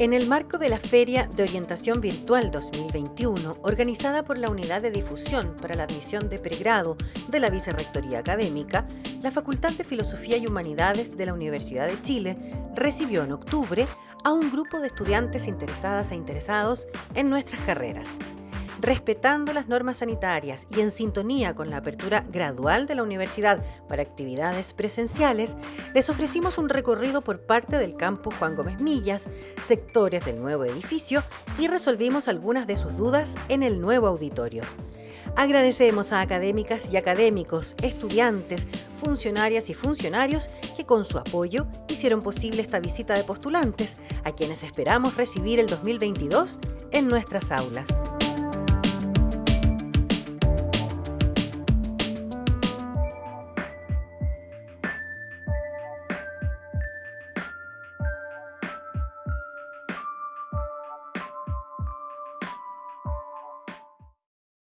En el marco de la Feria de Orientación Virtual 2021, organizada por la Unidad de Difusión para la Admisión de Pregrado de la Vicerrectoría Académica, la Facultad de Filosofía y Humanidades de la Universidad de Chile recibió en octubre a un grupo de estudiantes interesadas e interesados en nuestras carreras respetando las normas sanitarias y en sintonía con la apertura gradual de la universidad para actividades presenciales, les ofrecimos un recorrido por parte del campus Juan Gómez Millas, sectores del nuevo edificio y resolvimos algunas de sus dudas en el nuevo auditorio. Agradecemos a académicas y académicos, estudiantes, funcionarias y funcionarios que con su apoyo hicieron posible esta visita de postulantes, a quienes esperamos recibir el 2022 en nuestras aulas.